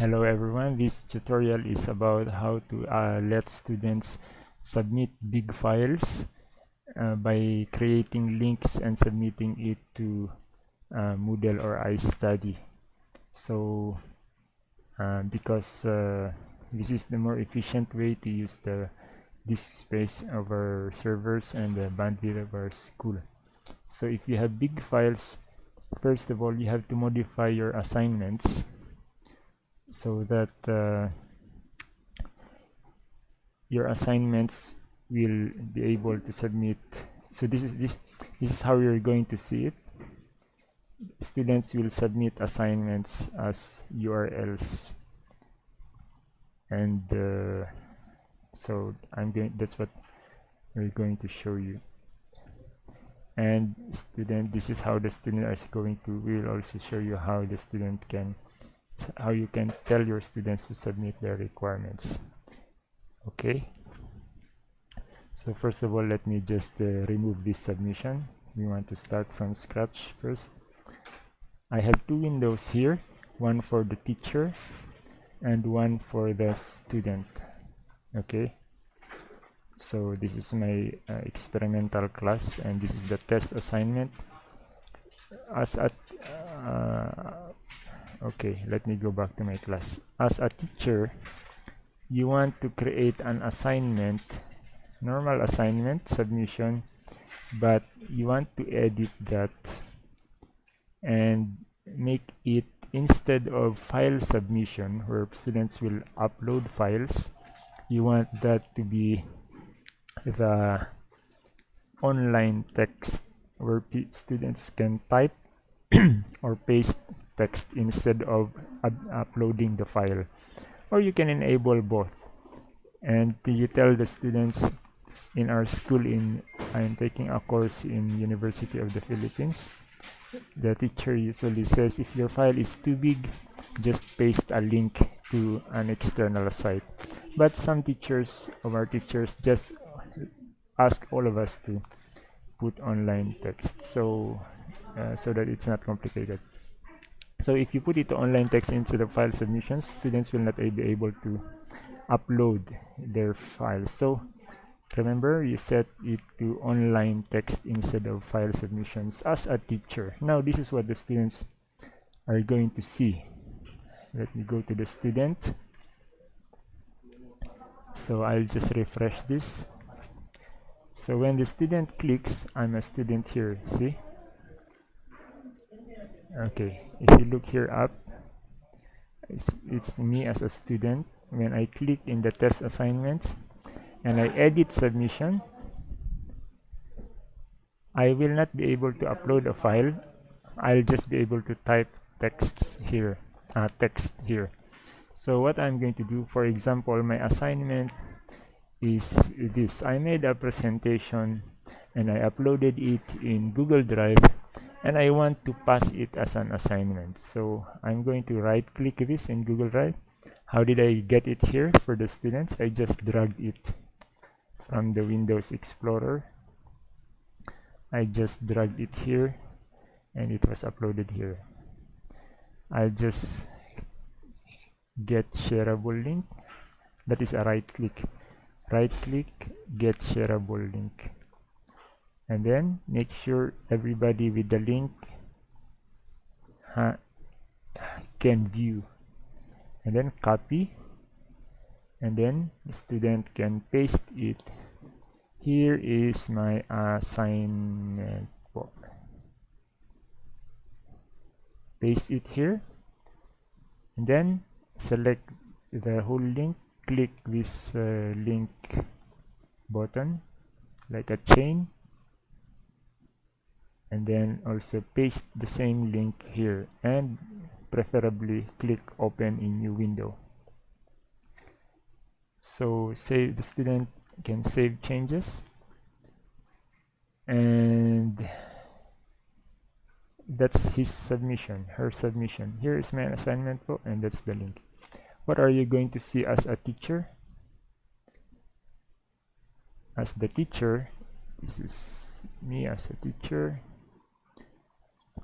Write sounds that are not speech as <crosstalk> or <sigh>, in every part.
Hello everyone, this tutorial is about how to uh, let students submit big files uh, by creating links and submitting it to uh, Moodle or iStudy. So uh, because uh, this is the more efficient way to use the disk space of our servers and the bandwidth of our school. So if you have big files, first of all you have to modify your assignments so that uh, your assignments will be able to submit. So this is this this is how you're going to see it. Students will submit assignments as urls and uh, so i'm going that's what we're going to show you. And student this is how the student is going to we will also show you how the student can how you can tell your students to submit their requirements. Okay? So first of all let me just uh, remove this submission. We want to start from scratch first. I have two windows here one for the teacher and one for the student. Okay? So this is my uh, experimental class and this is the test assignment. As at uh, okay let me go back to my class. As a teacher you want to create an assignment normal assignment submission but you want to edit that and make it instead of file submission where students will upload files you want that to be the online text where students can type <clears throat> or paste text instead of uploading the file. Or you can enable both. And you tell the students in our school in I'm taking a course in University of the Philippines the teacher usually says if your file is too big just paste a link to an external site. But some teachers of our teachers just ask all of us to put online text. So uh, so that it's not complicated so if you put it to online text instead of file submissions students will not be able to upload their files. So remember you set it to online text instead of file submissions as a teacher. Now this is what the students are going to see. Let me go to the student. So I'll just refresh this. So when the student clicks I'm a student here see okay if you look here up it's, it's me as a student. When I click in the test assignments and I edit submission I will not be able to upload a file. I'll just be able to type texts here uh, text here. So what I'm going to do for example my assignment is this. I made a presentation and I uploaded it in Google Drive and I want to pass it as an assignment. So I'm going to right click this in Google Drive. How did I get it here for the students? I just dragged it from the Windows Explorer. I just dragged it here and it was uploaded here. I'll just get shareable link. That is a right click. Right click get shareable link and then make sure everybody with the link can view. And then copy. And then the student can paste it. Here is my assignment. Paste it here. And then select the whole link. Click this uh, link button like a chain and then also paste the same link here and preferably click open in new window. So save the student can save changes. And that's his submission her submission. Here is my assignment book and that's the link. What are you going to see as a teacher? As the teacher this is me as a teacher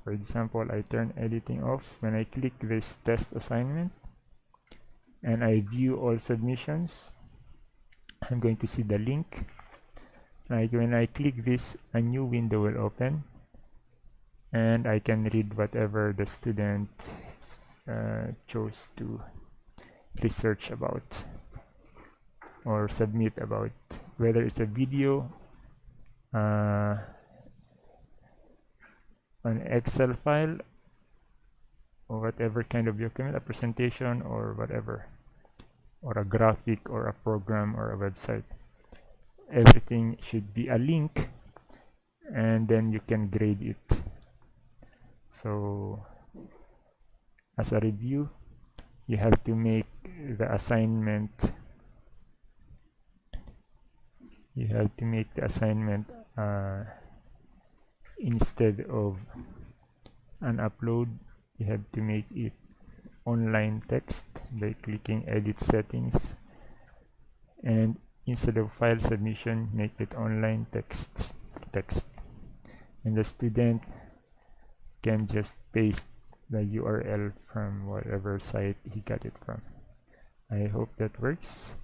for example I turn editing off when I click this test assignment and I view all submissions. I'm going to see the link. Like when I click this a new window will open and I can read whatever the student uh, chose to research about or submit about. Whether it's a video uh, an Excel file or whatever kind of document a presentation or whatever or a graphic or a program or a website. Everything should be a link and then you can grade it. So as a review you have to make the assignment. You have to make the assignment uh, instead of an upload you have to make it online text by clicking edit settings. And instead of file submission make it online text text. And the student can just paste the URL from whatever site he got it from. I hope that works